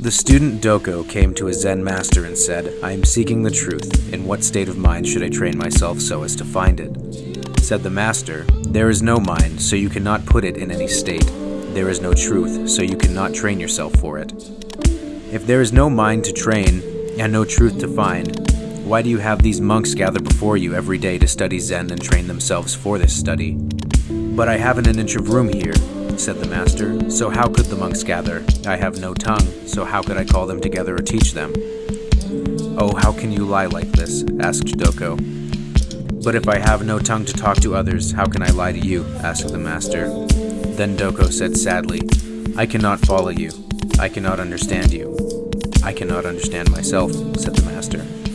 The student Doko came to a Zen master and said, I am seeking the truth. In what state of mind should I train myself so as to find it? Said the master, There is no mind, so you cannot put it in any state. There is no truth, so you cannot train yourself for it. If there is no mind to train, and no truth to find, why do you have these monks gather before you every day to study Zen and train themselves for this study? But I haven't an inch of room here, said the master, so how could the monks gather? I have no tongue, so how could I call them together or teach them? Oh, how can you lie like this? asked Doko. But if I have no tongue to talk to others, how can I lie to you? asked the master. Then Doko said sadly, I cannot follow you. I cannot understand you. I cannot understand myself, said the master.